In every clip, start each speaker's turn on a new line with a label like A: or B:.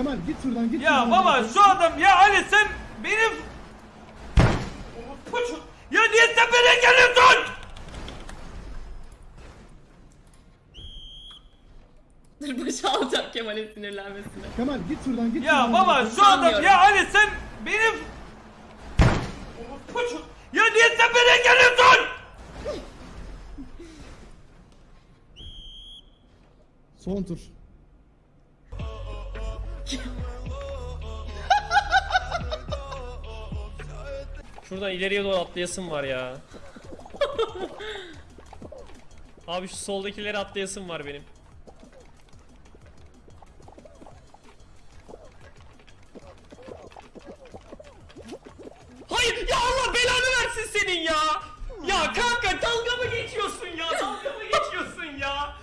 A: Kemal git şuradan git.
B: Ya
A: şuradan.
B: baba şu adam ya Ali sen benim Ya niye sen beni geliyorsun?
C: Dur başa alacağım Kemal'in sinirlenmesine.
A: Kemal git şuradan git.
B: Ya
A: şuradan.
B: baba şu adam ya Ali sen benim Ya niye sen beni geliyorsun?
A: Son tur.
D: Şuradan ileriye doğru atlayasım var ya. Abi şu soldakileri atlayasım var benim. Hayır ya Allah belanı versin senin ya. Ya kanka dalga mı geçiyorsun ya? Dalga mı geçiyorsun ya?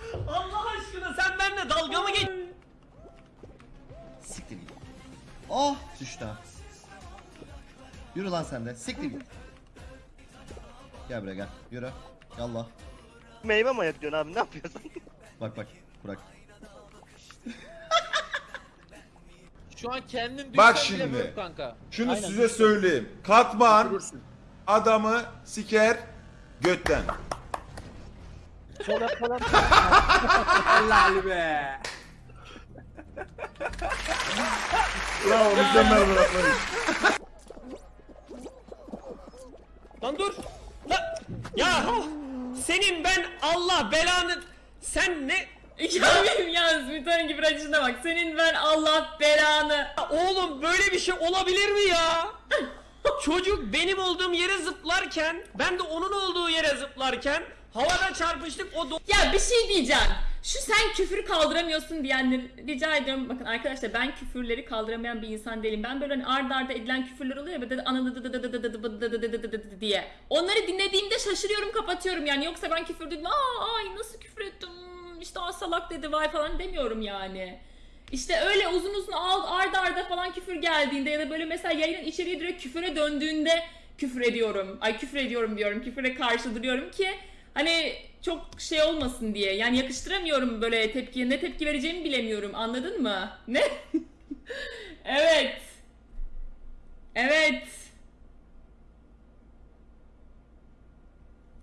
E: Yürü lan sen de. Siktir git. Gel buraya gel. Yürü. Yallah.
F: Meyve mi ayıklıyorsun abi ne yapıyorsun?
E: Bak bak. Burak.
G: Şu an kendim
H: Bak
G: bile
H: şimdi.
G: kanka.
H: Şunu
G: Aynen,
H: size söyleyeyim. Katman adamı siker götten.
G: Helal be.
H: Bravo mükemmel bırakmayın.
D: Lan dur. Lan. Ya senin ben Allah belanı sen ne
C: Ya benim yalnız bir tane gibi acısına bak. Senin ben Allah belanı.
D: Oğlum böyle bir şey olabilir mi ya? Çocuk benim olduğum yere zıplarken ben de onun olduğu yere zıplarken havada çarpıştık o do-
C: Ya bir şey diyeceğim. Şu sen küfür kaldıramıyorsun diyenleri rica ediyorum. Bakın arkadaşlar ben küfürleri kaldıramayan bir insan değilim. Ben böyle hani arda edilen küfürler oluyor ya anı diye. Onları dinlediğimde şaşırıyorum kapatıyorum yani. Yoksa ben küfür dedim. Ay nasıl küfür ettim. Hmm, İşte aa dedi vay falan demiyorum yani. İşte öyle uzun uzun arda arda falan küfür geldiğinde ya da böyle mesela yayının içeriği direkt küfüre döndüğünde küfür ediyorum. Ay küfür ediyorum diyorum. Küfüre karşı duruyorum ki hani çok şey olmasın diye. Yani yakıştıramıyorum böyle tepkiye. Ne tepki vereceğimi bilemiyorum. Anladın mı? Ne? evet. Evet.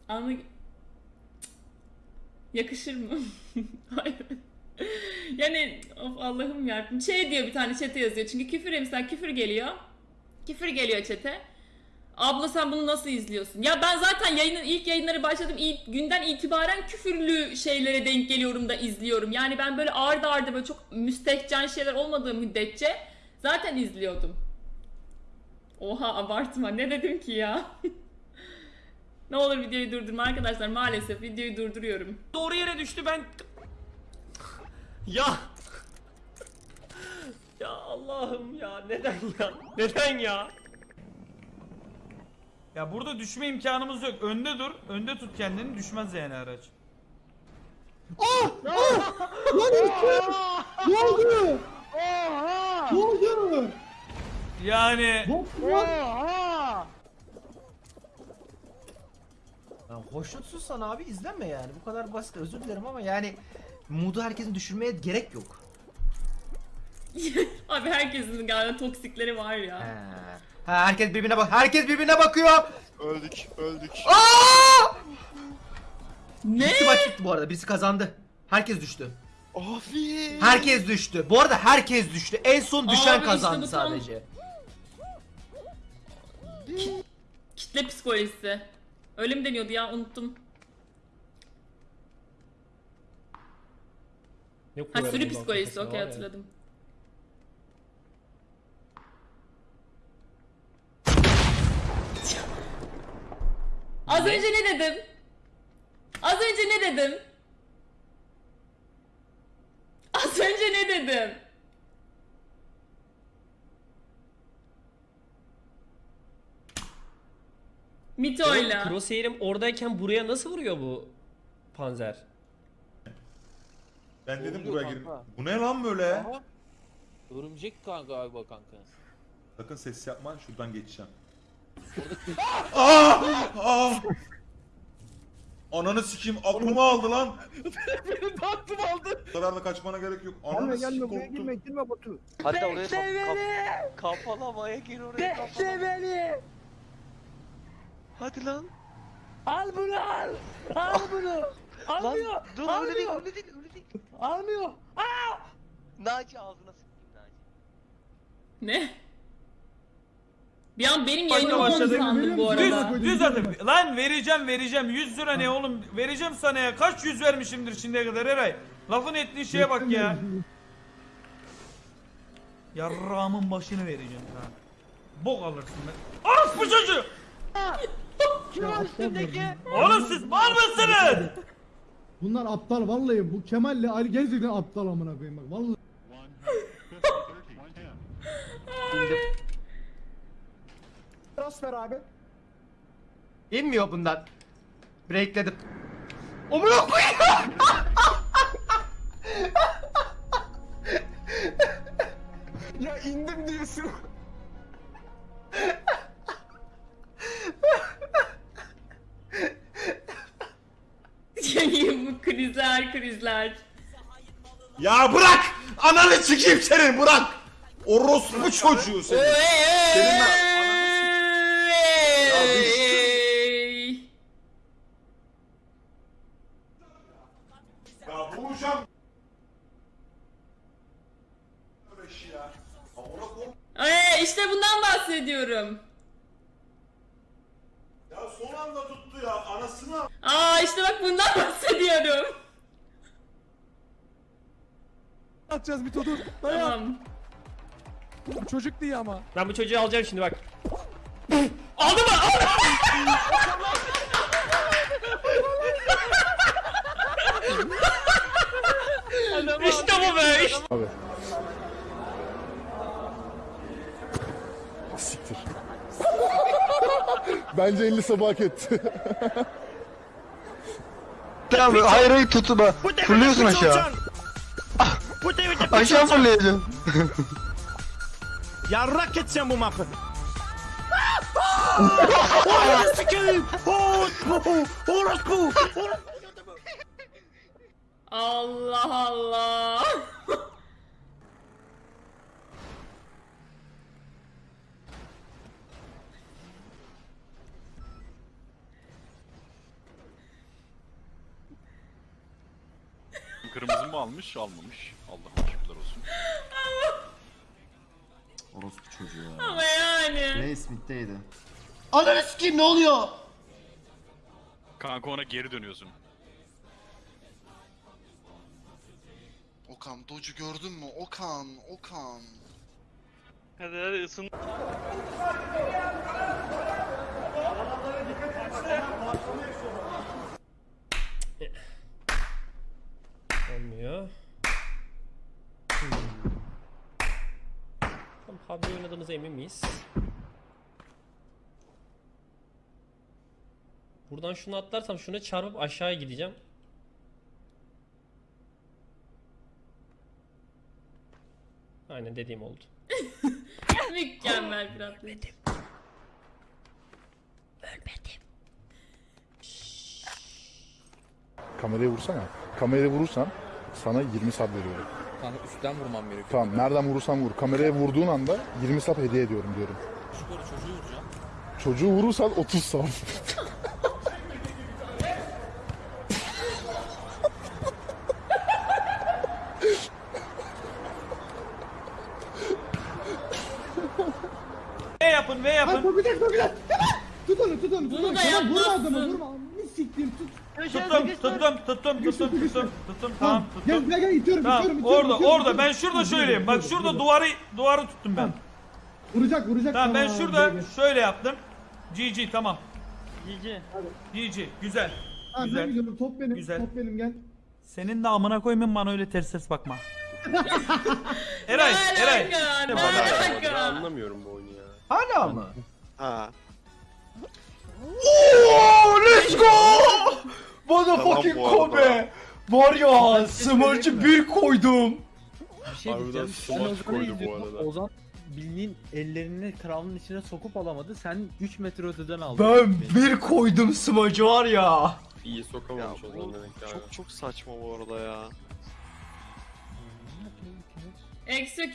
C: Anla... Yakışır mı? Hayır. Yani of Allah'ım yarabbim. Şey diyor bir tane çete yazıyor. Çünkü küfür mesela küfür geliyor. Küfür geliyor çete. Abla sen bunu nasıl izliyorsun? Ya ben zaten yayının ilk yayınları başladım ilk günden itibaren küfürlü şeylere denk geliyorum da izliyorum. Yani ben böyle arda arda böyle çok müstehcen şeyler olmadığı müddetçe zaten izliyordum. Oha abartma ne dedim ki ya? ne olur videoyu durdurma arkadaşlar maalesef videoyu durduruyorum.
D: doğru yere düştü ben Ya Ya Allah'ım ya neden ya? Neden ya?
B: Ya burada düşme imkanımız yok. Önde dur. Önde tut kendini. Düşmez yani araç.
A: Ne oldu? Ne oldu?
B: Yani
A: var.
I: Ya hoşnutsuzsan abi izleme yani. Bu kadar basit özür dilerim ama yani modu herkesin düşürmeye gerek yok.
C: Abi herkesin galiba toksikleri var
I: He. Ha, herkes birbirine bak. Herkes birbirine bakıyor.
F: öldük öldük.
I: Aa!
C: Ne?
I: Bitti maç bitti bu arada. Birisi kazandı. Herkes düştü.
F: Abi.
I: Herkes düştü. Bu arada herkes düştü. En son düşen
C: Abi işte
I: kazandı
C: bu tam-
I: sadece.
C: Kitle psikolojisi. Öyle mi deniyordu ya unuttum.
D: Ne
C: Ha sürü psikolojisi
D: kafasına
C: okey
D: var ya.
C: hatırladım. Az önce ne dedim? Az önce ne dedim? Az önce ne dedim? Mito'yla.
D: Crosshair'im oradayken buraya nasıl vuruyor bu panzer?
H: Ben dedim
G: Oluyor
H: buraya girin.
G: kanka.
H: Bu ne lan böyle?
G: Aha. Örümcek kanka galiba kanka.
H: Sakın ses yapma şuradan geçeceğim. Aa! Aa! Ananı sikeyim aklımı aldı lan.
F: Benim de aklım aldı.
H: Bu kadar da kaçmana gerek yok. Ananı sikeyim korktum.
F: girme Batu. Hatta oraya kap, kap, kafalamaya gir oraya Bekle beni. Hadi lan. Al bunu al. Al bunu. Almıyor. Lan, dur öyle değil öyle değil öyle değil. Almıyor. Aa! Naci ağzına sıkayım Naci.
C: Ne? Bir an benim
B: Başla
C: yayınım
B: başladık.
C: olduğunu sandım bu
B: Düz,
C: arada.
B: düz atın. Lan vereceğim vereceğim. 100 lira ne oğlum? Vereceğim sana ya. Kaç yüz vermişimdir şimdiye kadar Eray? Lafın ettiği şeye bak ya. Yarrağımın başını vereceğim ha. Bok alırsın ben. Orospu çocuğu!
F: Kim o üstündeki?
B: Oğlum siz mal mısınız?
A: Bunlar aptal vallahi bu Kemal'le Ali gerçekten aptal amına koyayım bak vallahi.
I: İnmiyor bundan. Breakledim. Omuna koyayım. ya indim diyorsun.
C: bu krizler krizler.
H: Ya bırak! Ananı sikeyim senin bırak! Orospu çocuğu senin. Senin ben ananı sikeyim. Ya düştüm. Ya vuracağım. Böyle şey ya. Amına koyayım.
C: Ee, işte bundan bahsediyorum.
H: Ya son anda tuttu ya anasını.
C: Aa işte bak bundan bahsediyorum.
A: Atacağız bir dur.
C: Tamam.
A: Çocuk diye ama.
D: Ben bu çocuğu alacağım şimdi bak. Aldı mı? Aldı işte bu be. işte-
J: Siktir. Bence 50 sabah hak etti.
F: Tamam hayır hayır tutma. Fırlıyorsun aşağı. Aşağı fırlayacaksın.
I: Yarrak edeceğim bu mapı.
C: Allah Allah.
K: Kırmızı mı almış? Almamış. Allah'ım şükürler olsun.
E: Orospu çocuğu ya.
C: Ama yani.
E: Ray Smith'teydi. Ananı sikeyim ne oluyor?
K: Kanka ona geri dönüyorsun.
F: Okan Docu gördün mü? Okan, Okan. Hadi hadi ısın.
D: PUBG oynadığımıza emin miyiz? Buradan şunu atlarsam şuna çarpıp aşağıya gideceğim. Aynen dediğim oldu.
C: Mükemmel bir atlayış.
J: Kamerayı vursana. Kamerayı vurursan sana 20 sub veriyorum.
G: Kanka üstten vurmam gerekiyor.
J: Tamam nereden vurursan vur. Kameraya vurduğun anda 20 sub hediye ediyorum diyorum.
G: Yukarı çocuğu vuracağım.
J: Çocuğu vurursan 30 sub.
B: V yapın V
A: Ay
B: yapın.
A: kokacak kokacak. Tut onu tut onu. tut
C: Bunu
A: onu.
C: da
A: Vurma
C: yapmazsın.
A: adamı vurma. Ne siktir tut.
B: Tuttum tuttum tuttum tuttum tuttum tuttum tamam
A: Gel
B: tuttum.
A: gel gel itiyorum
B: Tamam
A: itiyorum itiyorum.
B: orada
A: itiyorum,
B: orada ben
A: itiyorum.
B: şurada
A: dur,
B: Bak
A: dur,
B: şurada duvarı duvarı tuttum ben.
A: Vuracak vuracak.
B: Tamam ben
A: Tamam,
B: şurada
A: gel, gel.
B: şöyle yaptım. GG tamam. GG güzel. Güzel.
A: güzel top benim.
B: Güzel.
A: Top benim gel.
B: Senin de amına koymayın bana öyle ters ters bakma. Eray,
C: Ne
B: Eray.
C: alaka? Ne alaka?
K: Anlamıyorum bu oyunu ya.
I: Hala mı?
F: Ha.
I: Oo, let's go!
F: Tamam bu arada.
I: Kobe! Var ya, smurch'ı bir koydum.
G: Bir şey
K: Harbiden
G: diyeceğim. Ben
K: smaç
G: Ozan'ı
K: koydu bu
G: izliyordum.
K: arada.
G: Ozan bildiğin ellerini kralın içine sokup alamadı. Sen 3 metre öteden aldın.
I: Ben
G: Beni.
I: bir koydum smurch'ı var ya.
L: İyi sokamamış
M: Ya
L: o zaman
M: bu
L: demek ki.
M: çok çok saçma bu arada ya.
C: Eksi